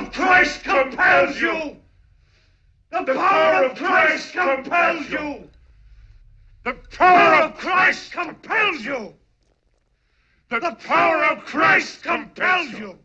The power of Christ compels you. The power of Christ compels you. The power of Christ compels you. The power of Christ compels you.